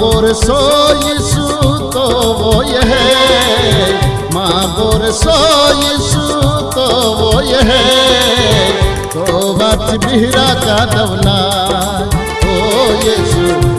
বরসো issue তো হে মা বরসো issue তো হে তো বাচ বিহরা কা দৌলা ও ইসু